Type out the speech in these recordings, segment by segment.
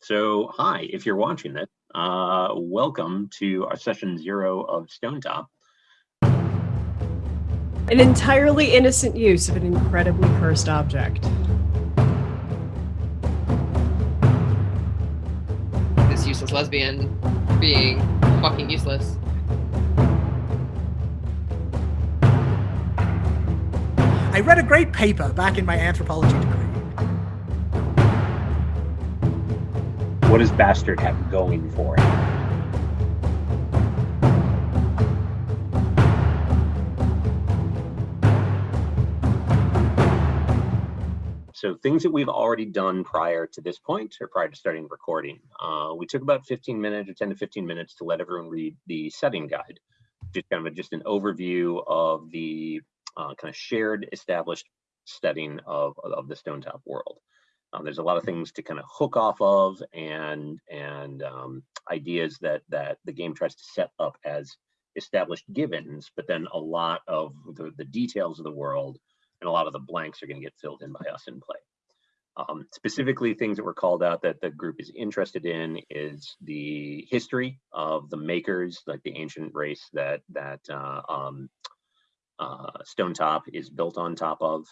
So, hi, if you're watching this, uh, welcome to our session zero of Stone Top. An entirely innocent use of an incredibly cursed object. This useless lesbian being fucking useless. I read a great paper back in my anthropology degree. What does Bastard have going for it? So things that we've already done prior to this point or prior to starting recording. Uh, we took about 15 minutes or 10 to 15 minutes to let everyone read the setting guide. Just kind of a, just an overview of the uh, kind of shared established setting of, of the Stone Top world. Um, there's a lot of things to kind of hook off of and and um, ideas that that the game tries to set up as established givens, but then a lot of the, the details of the world and a lot of the blanks are going to get filled in by us in play. Um, specifically, things that were called out that the group is interested in is the history of the makers, like the ancient race that that uh, um, uh, Stone Top is built on top of,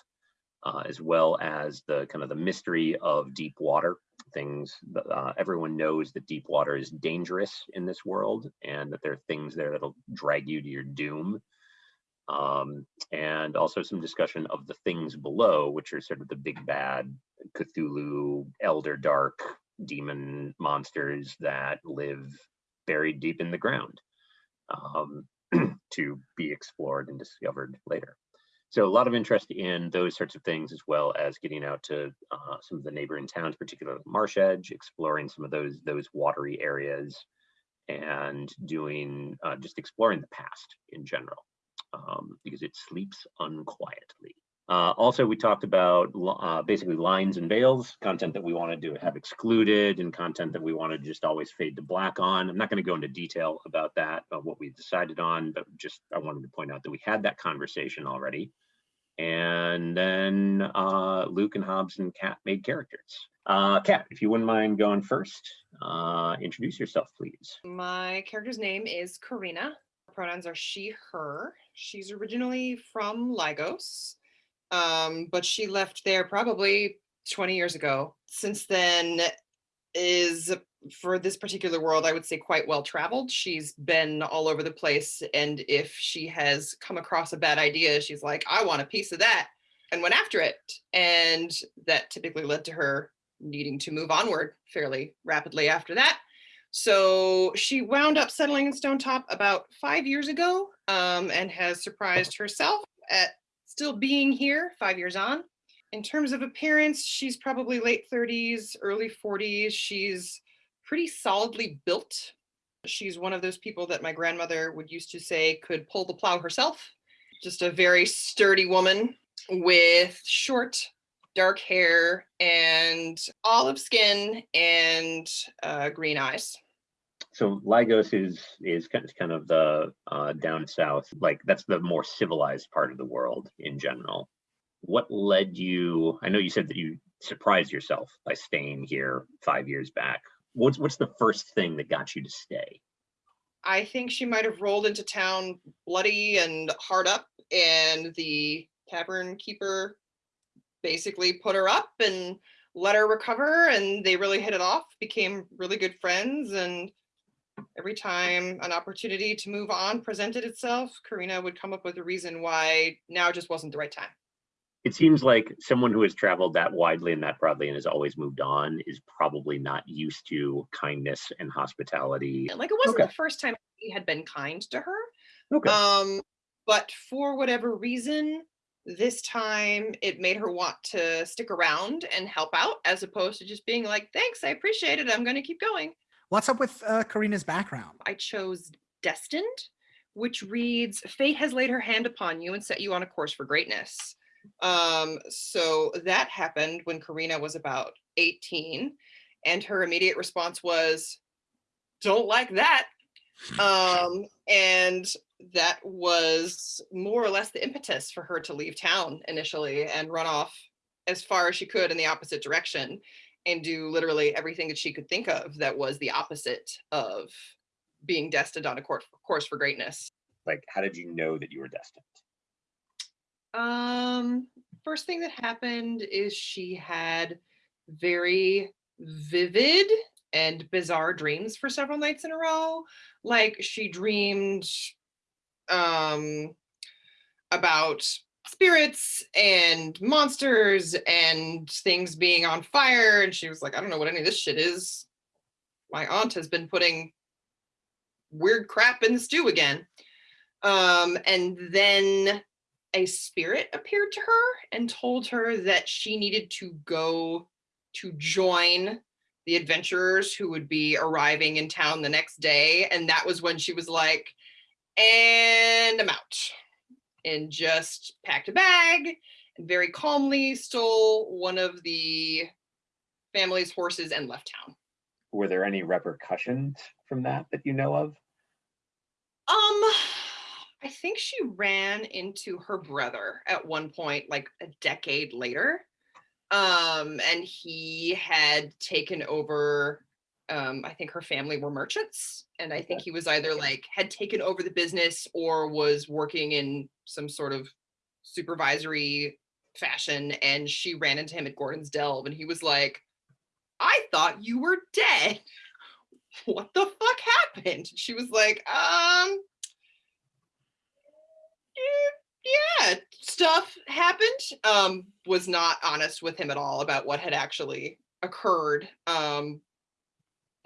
uh, as well as the kind of the mystery of deep water. Things uh, everyone knows that deep water is dangerous in this world, and that there are things there that'll drag you to your doom um, and also some discussion of the things below, which are sort of the big bad Cthulhu, Elder Dark, demon monsters that live buried deep in the ground um, to be explored and discovered later. So a lot of interest in those sorts of things, as well as getting out to uh, some of the neighboring towns, particularly Marsh Edge, exploring some of those those watery areas, and doing uh, just exploring the past in general um, because it sleeps unquietly. Uh, also, we talked about uh, basically lines and veils, content that we wanted to have excluded and content that we wanted to just always fade to black on. I'm not going to go into detail about that, uh, what we decided on, but just I wanted to point out that we had that conversation already. And then uh, Luke and Hobbs and Kat made characters. Uh, Kat, if you wouldn't mind going first, uh, introduce yourself, please. My character's name is Karina. Pronouns are she, her. She's originally from Lygos, um, but she left there probably 20 years ago. Since then, is for this particular world, I would say quite well traveled. She's been all over the place. And if she has come across a bad idea, she's like, I want a piece of that and went after it. And that typically led to her needing to move onward fairly rapidly after that. So she wound up settling in Stone Top about five years ago um, and has surprised herself at still being here five years on. In terms of appearance, she's probably late 30s, early 40s. She's pretty solidly built. She's one of those people that my grandmother would used to say could pull the plow herself. Just a very sturdy woman with short dark hair and olive skin and uh, green eyes so Lygos is is kind of the uh, down south, like that's the more civilized part of the world in general. What led you? I know you said that you surprised yourself by staying here five years back. What's what's the first thing that got you to stay? I think she might have rolled into town bloody and hard up, and the tavern keeper basically put her up and let her recover, and they really hit it off, became really good friends, and every time an opportunity to move on presented itself, Karina would come up with a reason why now just wasn't the right time. It seems like someone who has traveled that widely and that broadly and has always moved on is probably not used to kindness and hospitality. Like it wasn't okay. the first time he had been kind to her. Okay. Um, but for whatever reason, this time it made her want to stick around and help out as opposed to just being like, thanks, I appreciate it. I'm going to keep going. What's up with uh, Karina's background? I chose Destined, which reads, Fate has laid her hand upon you and set you on a course for greatness. Um, so that happened when Karina was about 18 and her immediate response was, don't like that. Um, and that was more or less the impetus for her to leave town initially and run off as far as she could in the opposite direction and do literally everything that she could think of that was the opposite of being destined on a course, course for greatness. Like, how did you know that you were destined? Um, first thing that happened is she had very vivid and bizarre dreams for several nights in a row. Like she dreamed um about spirits and monsters and things being on fire and she was like, I don't know what any of this shit is. My aunt has been putting weird crap in the stew again. Um, and then a spirit appeared to her and told her that she needed to go to join the adventurers who would be arriving in town the next day. And that was when she was like, and I'm out. And just packed a bag and very calmly stole one of the family's horses and left town. Were there any repercussions from that that you know of? Um, I think she ran into her brother at one point, like a decade later. Um, and he had taken over. Um, I think her family were merchants, and I think he was either like had taken over the business or was working in some sort of supervisory fashion. And she ran into him at Gordin's Delve, and he was like, "I thought you were dead. What the fuck happened?" She was like, "Um, yeah, stuff happened. Um, was not honest with him at all about what had actually occurred. Um,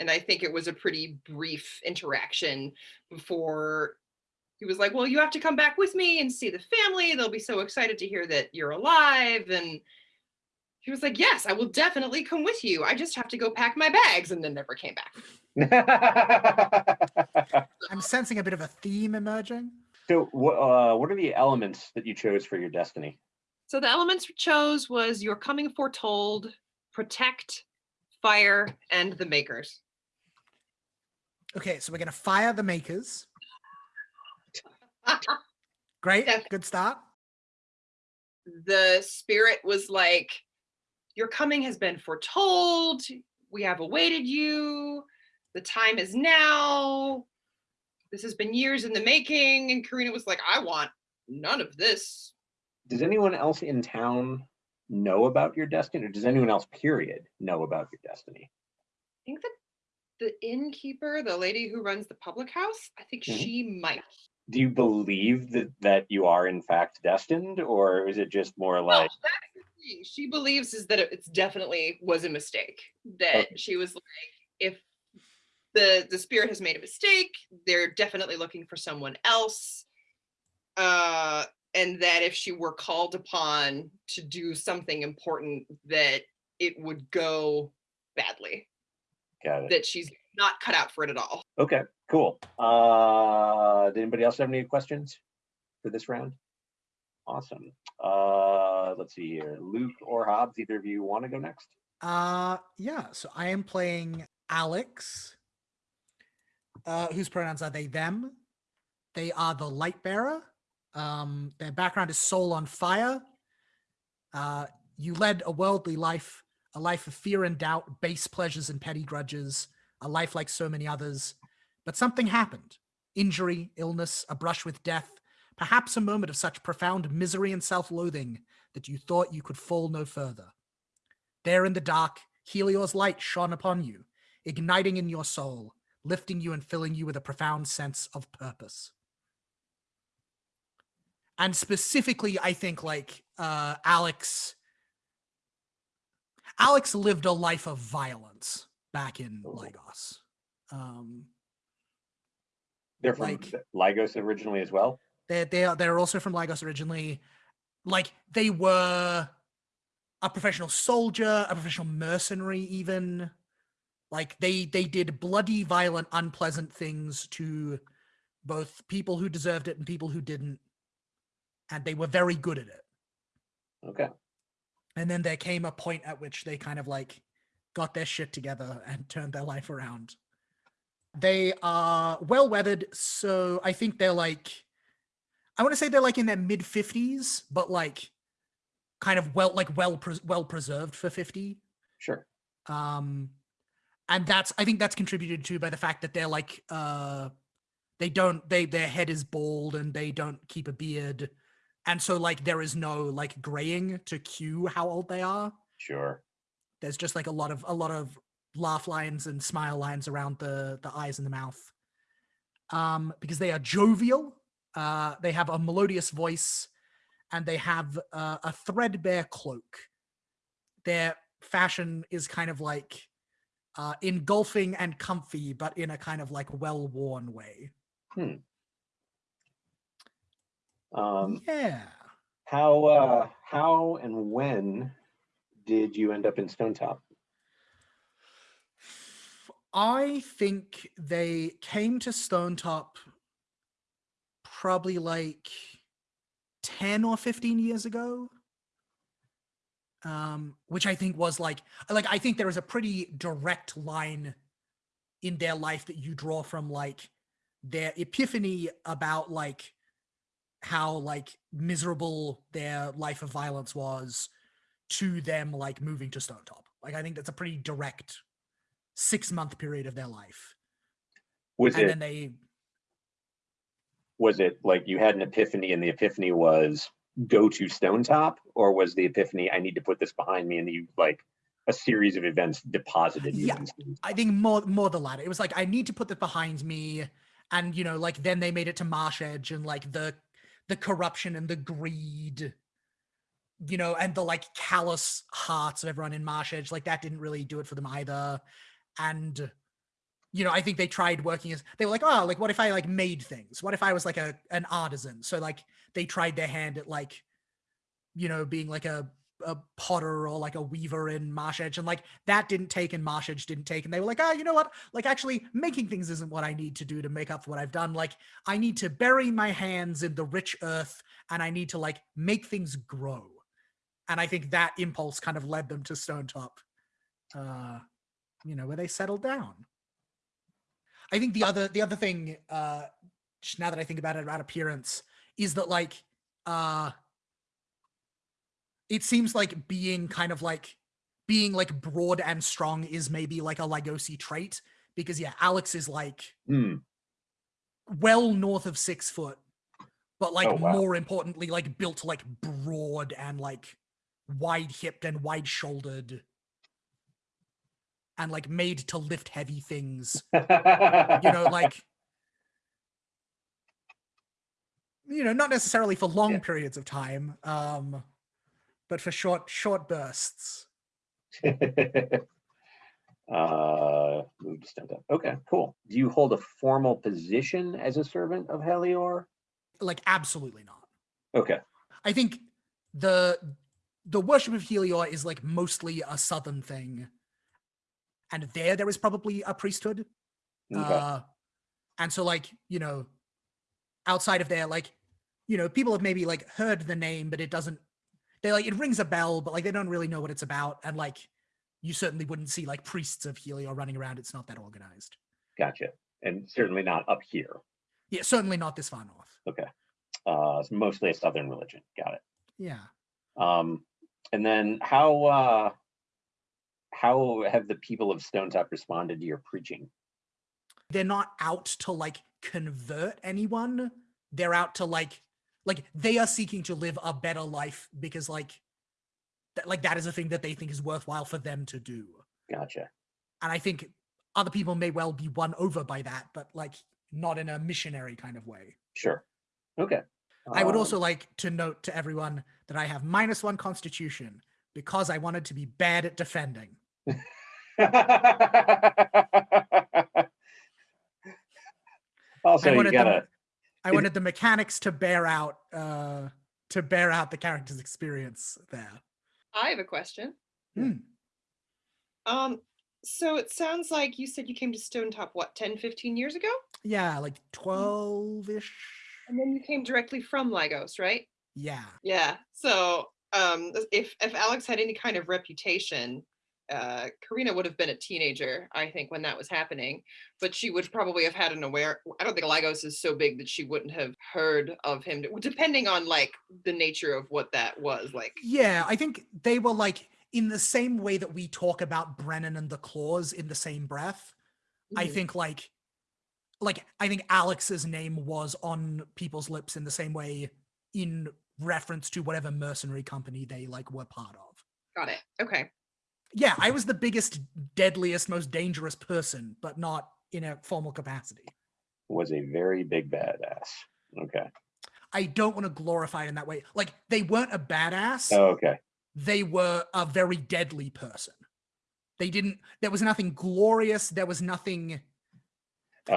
and I think it was a pretty brief interaction before he was like, "Well, you have to come back with me and see the family. They'll be so excited to hear that you're alive." And he was like, "Yes, I will definitely come with you. I just have to go pack my bags," and then never came back. I'm sensing a bit of a theme emerging. So uh, what are the elements that you chose for your destiny? So the elements we chose was your coming foretold, protect, fire, and the makers. Okay, so we're gonna fire the makers. Great, Okay. good start. the spirit was like, Your coming has been foretold. We have awaited you. The time is now. This has been years in the making. And Karina was like, I want none of this. Does anyone else in town know about your destiny, or does anyone else, period, know about your destiny? I think that the innkeeper, the lady who runs the public house, I think Mhm. she might. Do you believe that that you are in fact destined, or is it just more No, like that's the thing. She believes is that it's definitely was a mistake. That she was like, if the the spirit has made a mistake, they're definitely looking for someone else. Uh, and that if she were called upon to do something important, that it would go badly. Got it? That she's not cut out for it at all. Okay, cool. Uh, did anybody else have any questions for this round? Awesome. Uh, let's see here. Luke or Hobbs, either of you want to go next? Uh yeah, so I am playing Alex. Uh whose pronouns are they them? They are the light bearer. Um their background is soul on fire. Uh you led a worldly life, a life of fear and doubt, base pleasures and petty grudges, a life like so many others. But something happened. Injury, illness, a brush with death, perhaps a moment of such profound misery and self-loathing that you thought you could fall no further. There in the dark, Helior's light shone upon you, igniting in your soul, lifting you and filling you with a profound sense of purpose. And specifically, I think like uh, Alex, Alex lived a life of violence back in Oh. Lygos. Um, They're from Like- Lygos originally as well. they they are they're also from Lygos originally. Like they were a professional soldier, a professional mercenary, even. Like they they did bloody, violent, unpleasant things to both people who deserved it and people who didn't, and they were very good at it. Okay. And then there came a point at which they kind of like got their shit together and turned their life around. They are well weathered, so I think they're like I want to say they're like in their mid 50s, but like kind of well like well pres well preserved for 50. Sure. Um, and that's I think that's contributed to by the fact that they're like uh, they don't they their head is bald and they don't keep a beard, and so like there is no like graying to cue how old they are. Sure. There's just like a lot of a lot of laugh lines and smile lines around the the eyes and the mouth. Um, because they are jovial, uh, they have a melodious voice, and they have uh, a threadbare cloak. Their fashion is kind of like uh, engulfing and comfy, but in a kind of like well worn way. Um, Yeah. how, uh, how and when did you end up in Stone Top? I think they came to Stone Top probably like 10 or 15 years ago. Um, which I think was like like I think there is a pretty direct line in their life that you draw from like their epiphany about like how like miserable their life of violence was to them like moving to Stone Top. Like I think that's a pretty direct six month period of their life. Was and it, then they was it like you had an epiphany and the epiphany was go to Stone Top? Or was the epiphany, I need to put this behind me and you like a series of events deposited you Yeah, I think more more the latter. It was like I need to put this behind me, and you know, like then they made it to Marsh Edge, and like the the corruption and the greed, you know, and the like callous hearts of everyone in Marsh Edge, like that didn't really do it for them either. And you know, I think they tried working as they were like, oh, like what if I like made things? What if I was like a an artisan? So like they tried their hand at like, you know, being like a a potter or like a weaver in Marsh Edge, and like that didn't take, and Marsh Edge didn't take, and they were like, ah, you know what? Like actually, making things isn't what I need to do to make up for what I've done. Like I need to bury my hands in the rich earth, and I need to like make things grow. And I think that impulse kind of led them to Stone Top, uh, you know, where they settled down. I think the other the other thing, uh, now that I think about it about appearance, is that like uh it seems like being kind of like being like broad and strong is maybe like a Lygosi trait because yeah, Alex is like Hmm, well north of six foot, but like Oh, wow. more importantly, like built like broad and like wide hipped and wide shouldered and like made to lift heavy things. You know, like you know, not necessarily for long Yeah. periods of time, um, but for short short bursts. uh, moved to Stone Top. Okay, cool. Do you hold a formal position as a servant of Helior? Like absolutely not. Okay, I think the the worship of Helior is like mostly a southern thing. And there there is probably a priesthood. okay, Uh and so like, you know, outside of there, like, you know, people have maybe like heard the name, but it doesn't they like it rings a bell, but like they don't really know what it's about. And like you certainly wouldn't see like priests of Helior running around. It's not that organized. gotcha. And certainly not up here. Yeah, certainly not this far north. Okay. Uh, it's mostly a southern religion. Got it. Yeah. Um, and then how uh, how have the people of Stone Top responded to your preaching? they're not out to like convert anyone they're out to like like they are seeking to live a better life because like that like that is a thing that they think is worthwhile for them to do Gotcha. and i think other people may well be won over by that but like not in a missionary kind of way Sure. Okay. i would Um, also like to note to everyone that i have minus one constitution because i wanted to be bad at defending also, you wanted them- gotta. I wanted the mechanics to bear out uh to bear out the character's experience there I have a question. Hmm. Um, so it sounds like you said you came to Stone Top, what, 10, 15 years ago? Yeah, like 12 ish. And then you came directly from Lygos, right? Yeah. Yeah. So um if if Alex had any kind of reputation, uh Karina would have been a teenager, I think, when that was happening. But she would probably have had an aware I don't think Lygos is so big that she wouldn't have heard of him, depending on like the nature of what that was. Like Yeah, I think they were like in the same way that we talk about Brennan and the claws in the same breath, I Mhm. think like like I think Alex's name was on people's lips in the same way in reference to whatever mercenary company they like were part of. Got it. Okay. Yeah, I was the biggest, deadliest, most dangerous person, but not in a formal capacity. Was a very big badass. Okay. I don't want to glorify it in that way. Like they weren't a badass. Oh, okay. they were a very deadly person. They didn't, there was nothing glorious. There was nothing,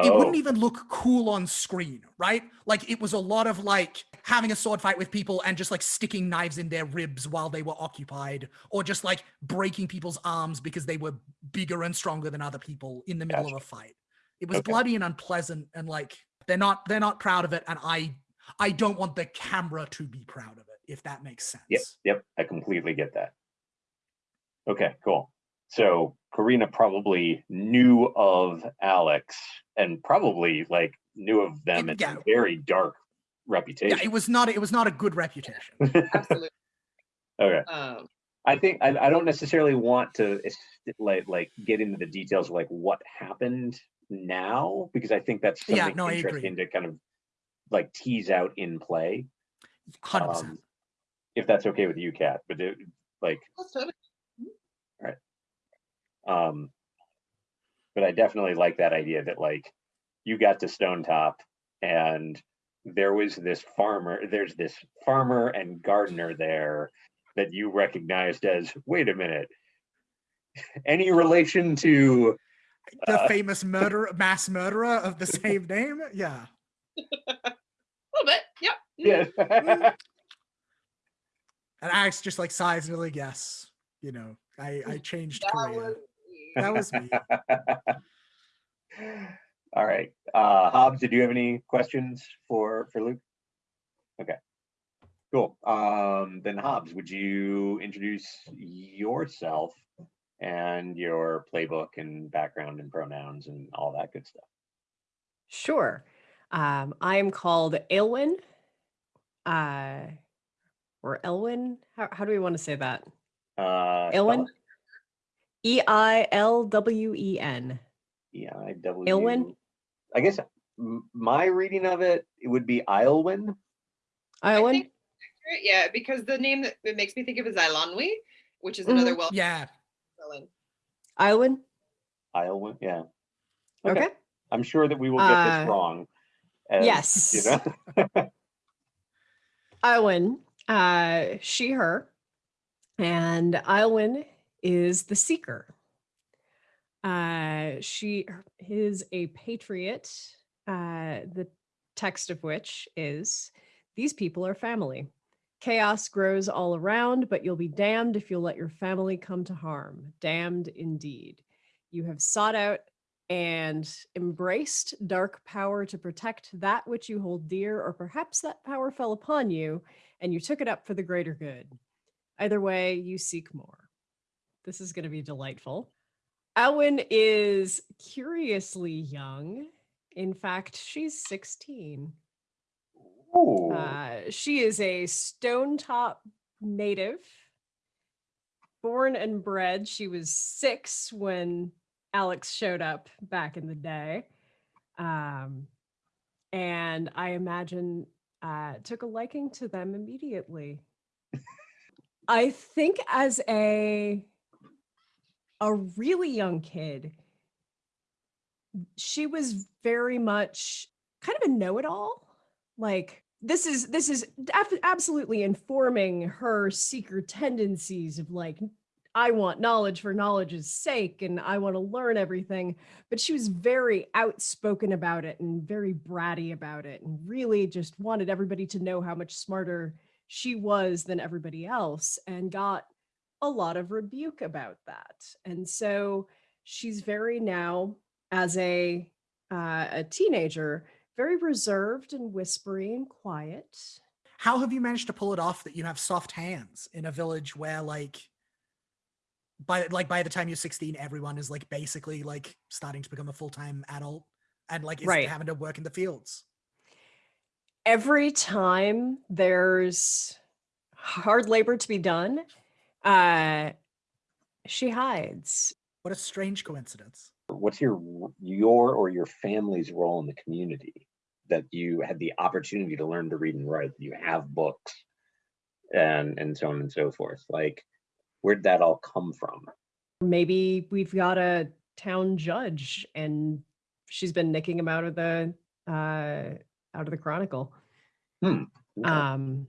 it Oh, wouldn't even look cool on screen, right? Like it was a lot of like having a sword fight with people and just like sticking knives in their ribs while they were occupied, or just like breaking people's arms because they were bigger and stronger than other people in the middle Gotcha. of a fight. It was Okay. bloody and unpleasant and like they're not they're not proud of it and I I don't want the camera to be proud of it if that makes sense. Yep, yep, I completely get that. Okay, cool. So Karina probably knew of Alex and probably like knew of them It- in yeah. a very dark reputation. Yeah, it was not it was not a good reputation. Absolutely. okay. um, I think I, I don't necessarily want to like like get into the details of like what happened now because I think that's Yeah, something no, interesting to kind of like tease out in play. 100%. Um, if that's okay with you, Kat, but it, like that's totally- um but i definitely like that idea that like you got to stone top and there was this farmer there's this farmer and gardener there that you recognized as wait a minute any relation to the uh, famous murder mass murderer of the same name. Yeah. a little bit. Yep. mhm. yeah And Alex just like sighs and like, yes, you know, I I changed That Korea. was me. That was me. all right uh hobbs did you have any questions for for luke okay cool um then hobbs would you introduce yourself and your playbook and background and pronouns and all that good stuff Sure. Um, I am called Aylwin. Uh, or Elwin. How, how do we want to say that? uh spell Aylwin. E I L W E N. it. E-I-W- Ilwin? i guess my reading of it it would be Ilwin. I Yeah, because the name that it makes me think of is Ilanwi, which is another well Yeah. villain. Aylwin. Ilwin, yeah Okay. i'm sure that we will get Uh, this wrong as, yes. you know Aylwin. Uh, she, her. And Aylwin is the seeker. Uh, she is a patriot. Uh, the text of which is These people are family. Chaos grows all around, but you'll be damned if you'll let your family come to harm. Damned indeed. You have sought out and embraced dark power to protect that which you hold dear, or perhaps that power fell upon you and you took it up for the greater good. Either way, you seek more. This is going to be delightful. Elwyn is curiously young. In fact, she's 16. Ooh. Uh, she is a Stone Top native, born and bred. She was six when Alex showed up back in the day. Um, and I imagine uh, took a liking to them immediately. I think as a a really young kid, she was very much kind of a know-it-all. Like this is this is absolutely informing her seeker tendencies of like I want knowledge for knowledge's sake and I want to learn everything. But she was very outspoken about it and very bratty about it and really just wanted everybody to know how much smarter she was than everybody else and got a lot of rebuke about that. And so she's very now as a uh, a teenager very reserved and whispery and quiet. How have you managed to pull it off that you have soft hands in a village where like by like by the time you're 16 everyone is like basically like starting to become a full-time adult and like Right. having to work in the fields. every time there's hard labor to be done, uh, she hides. What a strange coincidence. What's your your or your family's role in the community that you had the opportunity to learn to read and write? You have books, and and so on and so forth. Like, where'd that all come from? Maybe we've got a town judge and she's been nicking him out of the uh out of the chronicle. Okay. Um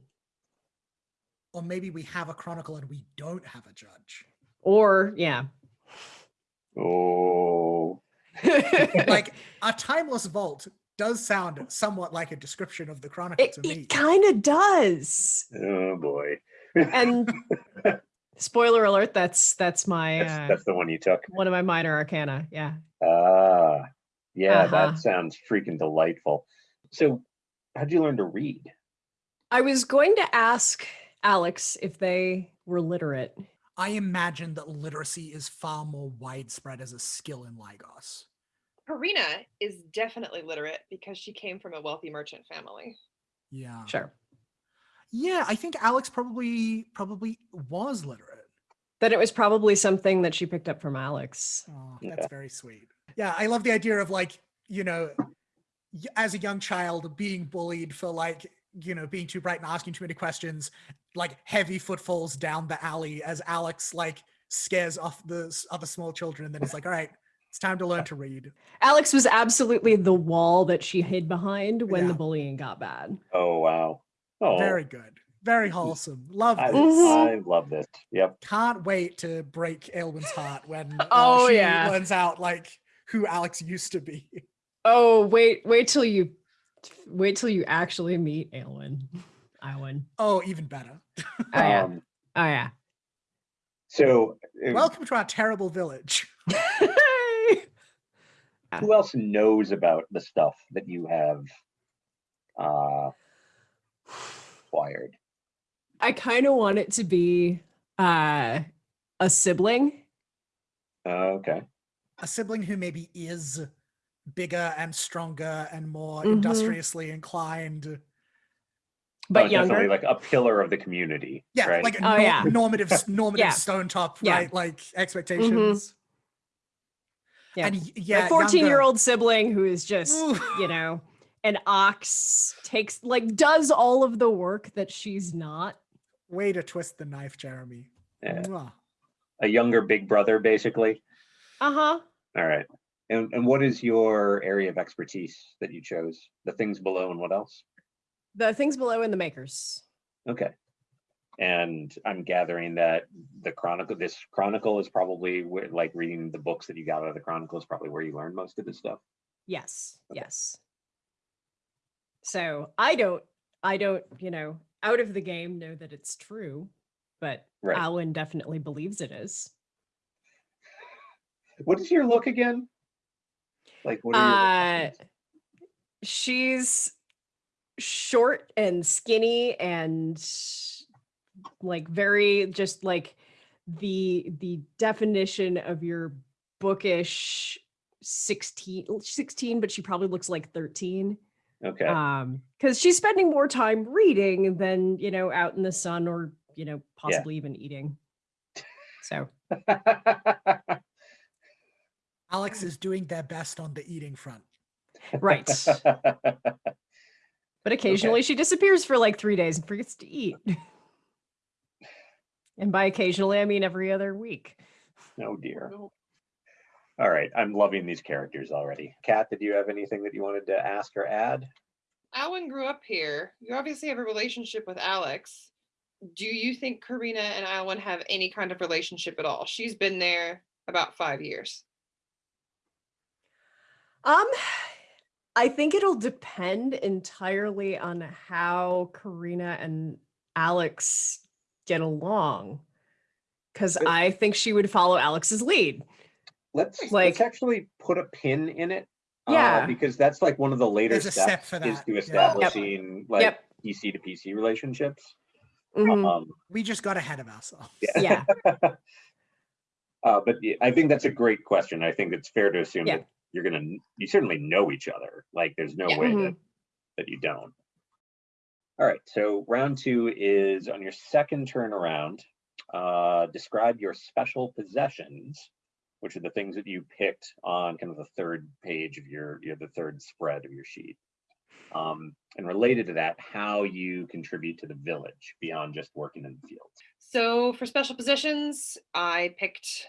Or maybe we have a chronicle and we don't have a judge. or yeah. oh, Like a timeless vault does sound somewhat like a description of the chronicle it, to me. it kind of does. oh boy. And spoiler alert, that's that's my That's, uh, that's the one you took. one of my minor arcana. Yeah. Ah, yeah, Uh-huh. that sounds freaking delightful. So, how'd you learn to read? I was going to ask Alex if they were literate. I imagine that literacy is far more widespread as a skill in Lygos. Karina is definitely literate because she came from a wealthy merchant family. Yeah. Sure. Yeah, I think Alex probably probably was literate. Then it was probably something that she picked up from Alex. Oh, Yeah. that's very sweet. Yeah, I love the idea of like, you know, as a young child being bullied for like, you know, being too bright and asking too many questions, like heavy footfalls down the alley as Alex like scares off the other small children and then it's like, all right, it's time to learn to read. Alex was absolutely the wall that she hid behind when the bullying got bad. Oh wow. Oh, Very good. Very wholesome. Love I, this. I love this. Yep. Can't wait to break Aylwin's heart when uh, Oh, she yeah. learns out like who Alex used to be. Oh, wait, wait till you wait till you actually meet Aylwin. Iwin. Oh, even better. Oh yeah. Um, Oh yeah. so, uh, Welcome to our terrible village. who else knows about the stuff that you have uh, acquired? I kind of want it to be uh a sibling. Uh, okay. a sibling who maybe is bigger and stronger and more Mhm. industriously inclined. But Oh, definitely younger. like a pillar of the community. Yeah, right? like a Oh, nor- yeah. normative, normative Yeah. stone top, Yeah. right? Like expectations. Yeah. And yeah, a Fourteen-year-old sibling who is just, Ooh. you know, an ox takes like does all of the work that she's not. Way to twist the knife, Jeremy. Yeah. A younger big brother, basically. Uh-huh. All right. And, and what is your area of expertise that you chose? The things below and what else? The things below in the makers. Okay. And I'm gathering that the chronicle, this chronicle is probably where, like reading the books that you got out of the chronicle is probably where you learned most of this stuff. Yes. Okay. Yes. So I don't, I don't, you know, out of the game know that it's true, but Right. Alwyn definitely believes it is. What is your look again? Like, what are your Uh, she's short and skinny and like very just like the the definition of your bookish 16 16 but she probably looks like 13 Okay. um because she's spending more time reading than you know out in the sun or you know possibly even eating. So. Alex is doing their best on the eating front. right but occasionally she disappears for like three days and forgets to eat and by occasionally i mean every other week oh dear. All right. I'm loving these characters already. Kat, did you have anything that you wanted to ask or add? Alan grew up here. You obviously have a relationship with Alex. Do you think Karina and Alan have any kind of relationship at all? She's been there about five years. um i think it'll depend entirely on how karina and alex get along because But- i think she would follow alex's lead Let's Like- let's actually put a pin in it. uh, Yeah. because that's like one of the later steps step for is that, to yeah. establishing like Yep. PC to PC relationships. Mhm. Um, We just got ahead of ourselves. yeah. yeah uh, but yeah, I think that's a great question. I think it's fair to assume Yeah. that you're gonna you certainly know each other. Like there's no Yeah. way that that you don't. All right, so round two is on your second turn around. uh, describe your special possessions, which are the things that you picked on kind of the third page of your, your the third spread of your sheet. Um, and related to that, how you contribute to the village beyond just working in the fields. So for special positions, I picked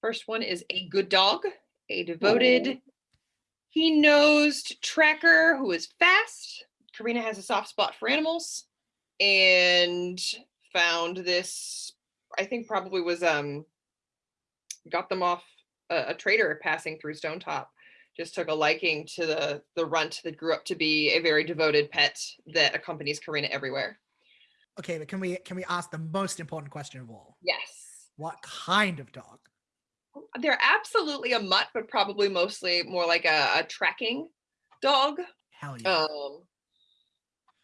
first one is a good dog, a devoted, he-nosed tracker who is fast. Karina has a soft spot for animals and found this, I think probably was um got them off a, a trader passing through Stone Top. Just took a liking to the the runt that grew up to be a very devoted pet that accompanies Karina everywhere. Okay, but can we can we ask the most important question of all? Yes. What kind of dog? They're absolutely a mutt, but probably mostly more like a, a tracking dog. Hell yeah. Um,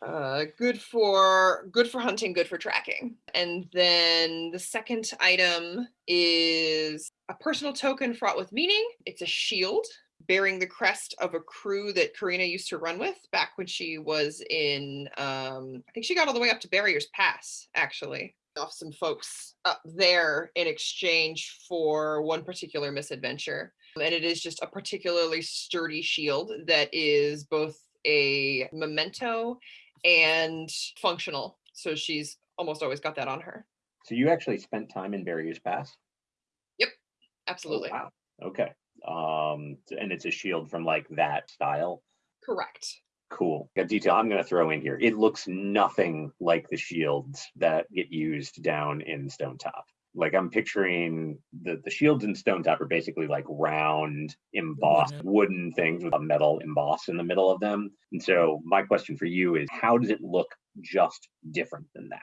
uh, good for good for hunting, good for tracking. And then the second item is a personal token fraught with meaning. It's a shield bearing the crest of a crew that Karina used to run with back when she was in. Um, I think she got all the way up to Barriers Pass, actually off some folks up there in exchange for one particular misadventure. And it is just a particularly sturdy shield that is both a memento and functional. So she's almost always got that on her. So you actually spent time in Barriers Pass? Yep, Absolutely. wow. Okay. Um, and it's a shield from like that style. Correct. Cool. Got detail I'm going to throw in here. It looks nothing like the shields that get used down in Stone Top. Like I'm picturing the, the shields in Stone Top are basically like round, embossed Wooden. wooden things with a metal emboss in the middle of them. And so my question for you is how does it look just different than that?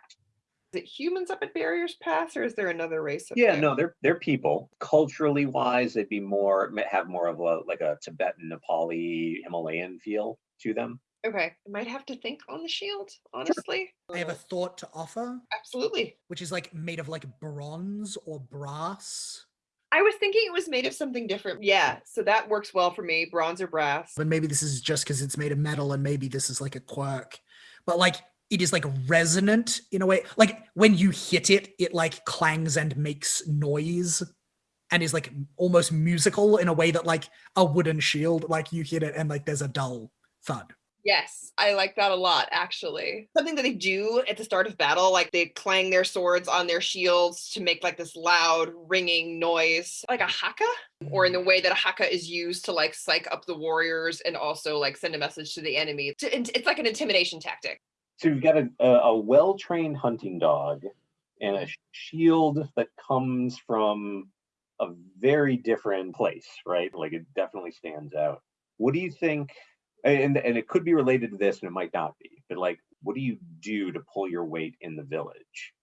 Is it humans up at Barriers Pass or is there another race up Yeah, there? no, they're they're people. Culturally wise, they'd be more have more of a like a Tibetan, Nepali, Himalayan feel to them. Okay. I might have to think on the shield, honestly. I have a thought to offer, Absolutely. which is like made of like bronze or brass. I was thinking it was made of something different. Yeah. So that works well for me. Bronze or brass. But maybe this is just because it's made of metal and maybe this is like a quirk. But like it is like resonant in a way. Like when you hit it, it like clangs and makes noise and is like almost musical in a way that like a wooden shield, like you hit it and like there's a dull thud. Yes, I like that a lot, actually. Something that they do at the start of battle, like they clang their swords on their shields to make like this loud ringing noise, like a haka, or in the way that a haka is used to like psych up the warriors and also like send a message to the enemy. And It's like an intimidation tactic. So you've got a, a, a well-trained hunting dog and a shield that comes from a very different place, right? Like it definitely stands out. What do you think? And and it could be related to this, and it might not be. But like, what do you do to pull your weight in the village?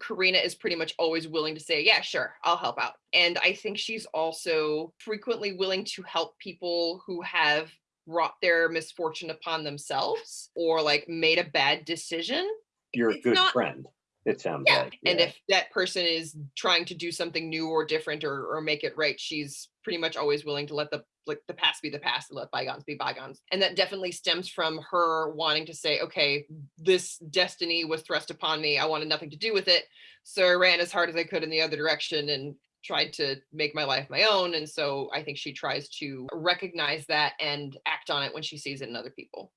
Karina is pretty much always willing to say, Yeah, sure, I'll help out. And I think she's also frequently willing to help people who have brought their misfortune upon themselves or like made a bad decision. You're a It's good not- friend. It sounds Yeah. like. And if that person is trying to do something new or different or, or make it right, she's pretty much always willing to let the like the past be the past and let bygones be bygones. And that definitely stems from her wanting to say, okay, this destiny was thrust upon me. I wanted nothing to do with it. So I ran as hard as I could in the other direction and tried to make my life my own. And so I think she tries to recognize that and act on it when she sees it in other people.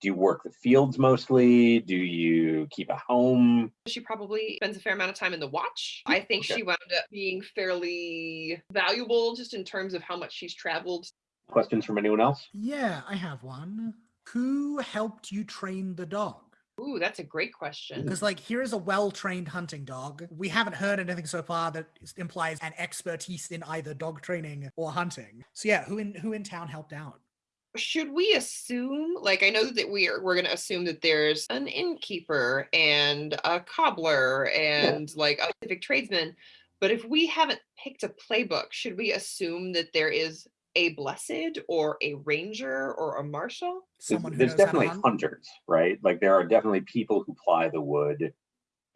Do you work the fields mostly? Do you keep a home? she probably spends a fair amount of time in the watch. Mm, I think Okay. she wound up being fairly valuable just in terms of how much she's traveled. Questions from anyone else? Yeah, I have one. Who helped you train the dog? Ooh, that's a great question. Because, like, here is a well trained hunting dog. We haven't heard anything so far that implies an expertise in either dog training or hunting. So, yeah, who in who in town helped out? Should we assume, like, I know that we are, we're going to assume that there's an innkeeper and a cobbler and like a civic tradesman. But if we haven't picked a playbook, should we assume that there is a blessed or a ranger or a marshal? There's- Someone who There's knows how to definitely hunters, right? Like there are definitely people who ply the wood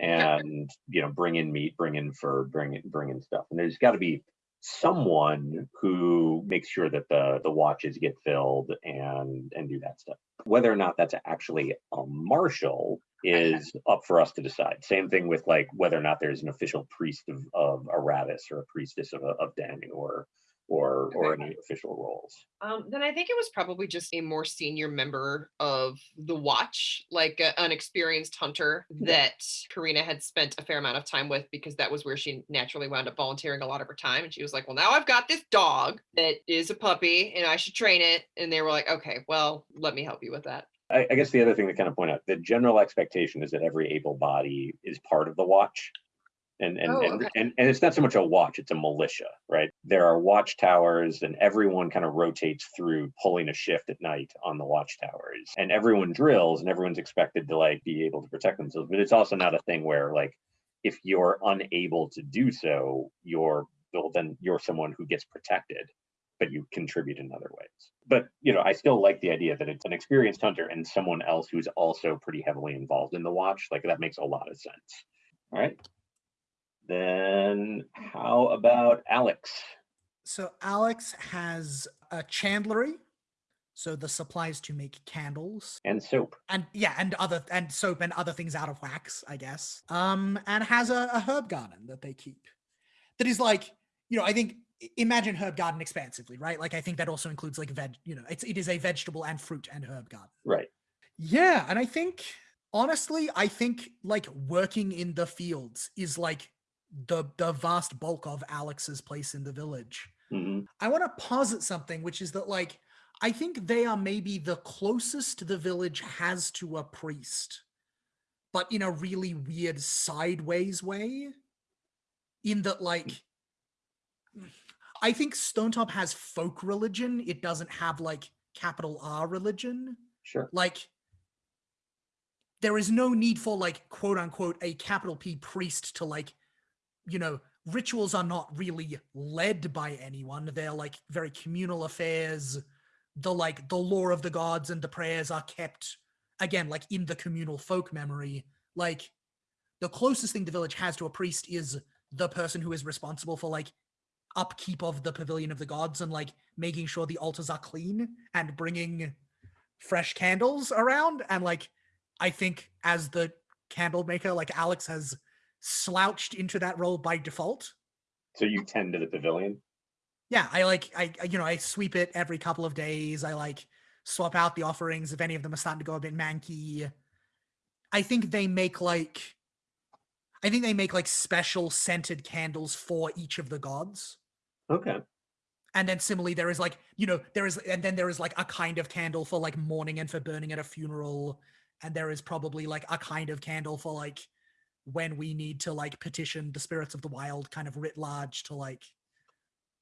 Yeah. and, you know, bring in meat, bring in fur, bring in, bring in stuff. And there's got to be someone who makes sure that the, the watches get filled and, and do that stuff. Whether or not that's actually a marshal is up for us to decide. Same thing with like whether or not there's an official priest of, of Aratis or a priestess of, of Danu or or or any official roles. Um, then I think it was probably just a more senior member of the watch, like a- an experienced hunter that Karina had spent a fair amount of time with because that was where she naturally wound up volunteering a lot of her time. And she was like, Well, now I've got this dog that is a puppy and I should train it. And they were like, Okay, well, let me help you with that. I, I guess the other thing to kind of point out, the general expectation is that every able body is part of the watch. And and, Oh, and, and and it's not so much a watch, it's a militia, right? There are watchtowers and everyone kind of rotates through pulling a shift at night on the watchtowers. And everyone drills and everyone's expected to like be able to protect themselves. But it's also not a thing where like if you're unable to do so, you're well, then you're someone who gets protected but you contribute in other ways. But you know, I still like the idea that it's an experienced hunter and someone else who's also pretty heavily involved in the watch. Like that makes a lot of sense. All right. Then how about Alex? So Alex has a chandlery, so the supplies to make candles, And soap. and yeah, and other and soap and other things out of wax, I guess. Um, and has a, a herb garden that they keep. That is like, you know, I think imagine herb garden expansively, right? Like I think that also includes like veg, you know, it's it is a vegetable and fruit and herb garden. Right. Yeah, and I think honestly, I think like working in the fields is like the the vast bulk of Alex's place in the village. hmm I want to posit something, which is that like I think they are maybe the closest the village has to a priest, but in a really weird sideways way. In that, like, I think Stonetop has folk religion. It doesn't have like capital R religion Sure. like there is no need for like quote unquote a capital P priest to like you know rituals are not really led by anyone. They're like very communal affairs. The like the lore of the gods and the prayers are kept again like in the communal folk memory. Like the closest thing the village has to a priest is the person who is responsible for like upkeep of the pavilion of the gods and like making sure the altars are clean and bringing fresh candles around. And like i think as the candle maker like alex has slouched into that role by default. So you tend to the pavilion. yeah i like I, you know i sweep it every couple of days. I like swap out the offerings if any of them are starting to go a bit manky. I think they make like i think they make like special scented candles for each of the gods. Okay. and then similarly there is like you know there is and then there is like a kind of candle for like mourning and for burning at a funeral. And there is probably like a kind of candle for like when we need to like petition the spirits of the wild kind of writ large to like